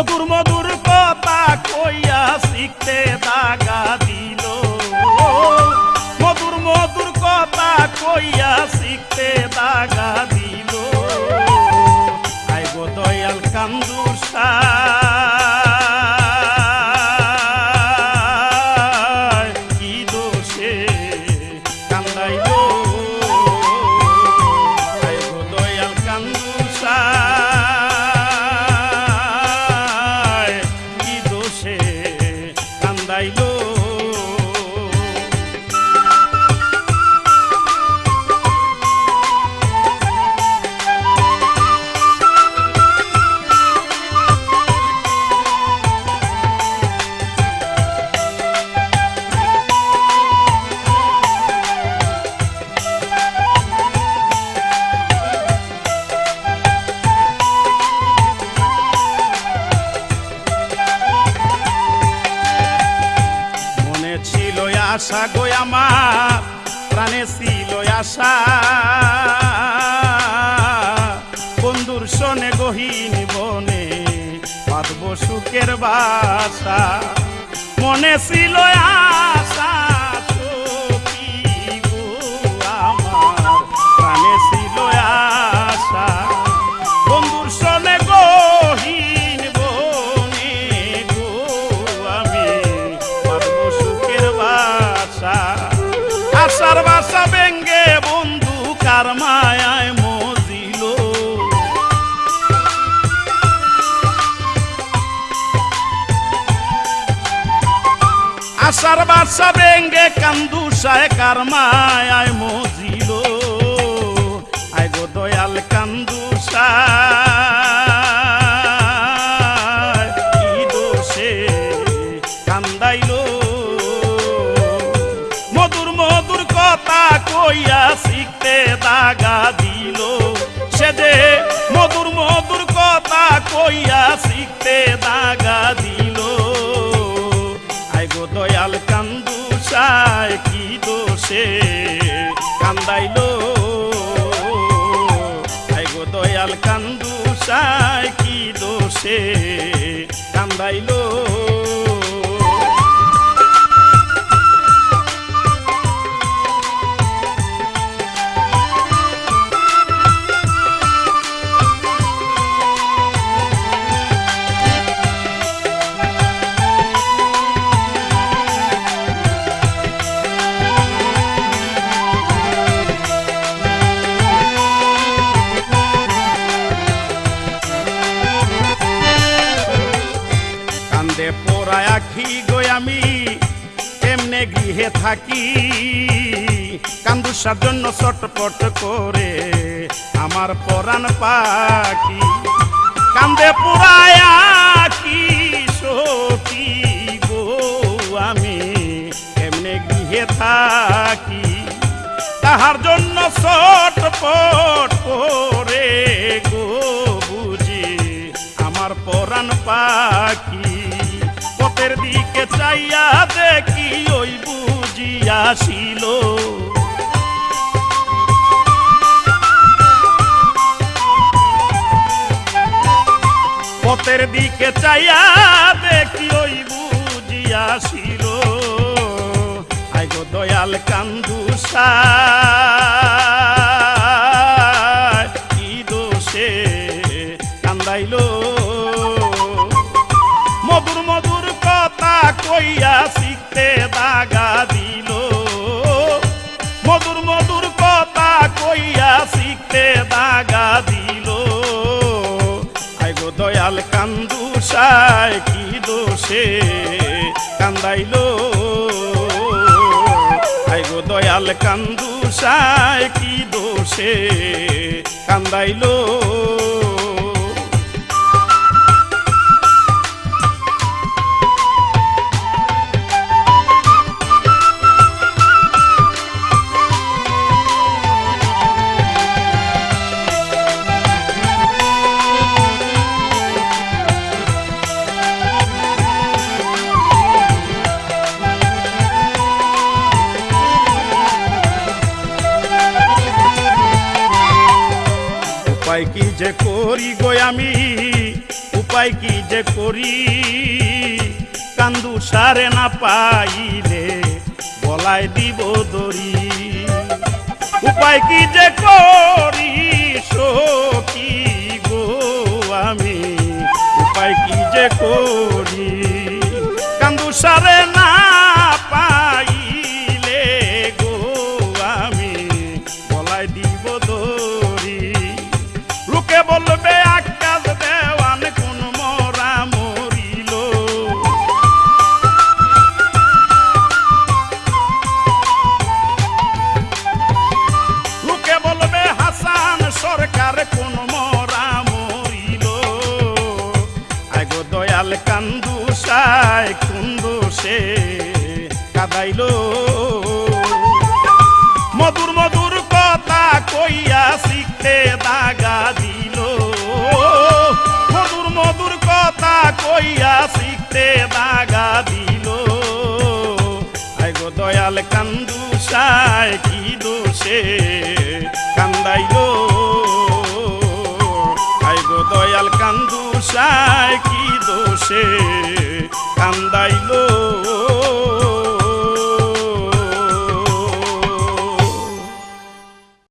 মধুর মধুর কথা কইয়া শিখতে দাগা দিল। মধুর মধুর কথা কইয়া শিখতে দাগা দিল। আইব দয়াল কান্দু আশা গো আমার, প্রাণে ছিল আশা। বন্ধুর শোনে গহীন বনে পাতব সুখের বাসা। মনে ছিল আশা কার মায়ায় মজিল। আশার বাসা কান্দু সায় কার মায়ায় মজিল। আয় গো দয়াল কান্দুসা কি দোষে কান্দাইল। আইগো দয়াল কান্দু সাই কি দোষে? কান্দাইল। কান্দে পোড়ায় আখি গই আমি এমনে গৃহে থাকি? কান্দুসার জন্য চটপট করে আমার পরাণ পাখি। কান্দে পোড়ায় আখি সখী গো আমি এমনে গৃহে থাকি? তাহার জন্য চটপট চাইয়া দেখি ওই বুঝি আসিল। পথের দিকে চাইয়া দেখি ওই বুঝি আসিল। I go Dayal কান্দুসা। শিখতে দাগা দিল। মধুর মধুর কথা কইয়া শিখতে দাগা দিল। আই গো দয়াল কান্দুসায় কি দোষে কান্দাইল। আই গো দয়াল কান্দুসায় কি দোষে কান্দাইল। উপায় কি যে করি গো আমি? উপায় কি যে করি? কান্দু সারে না পাইলে বলাই দিব দরি উপায় কি যে করি সখী গো আমি? উপায় কি যে করি? কান্দু সারে দয়াল কান্দু সায়, কুন্দু সে কাদাইল। মধুর মধুর কথা কইয়া শিখতে দাগা দিল। মধুর মধুর কথা কইয়া শিখতে দাগা দিল। আইগো দয়াল কান্দু সায়, কি দোষে কান্দাইল। আইগো দয়াল কান্দু সায়, কি দোষে কান্দাইলো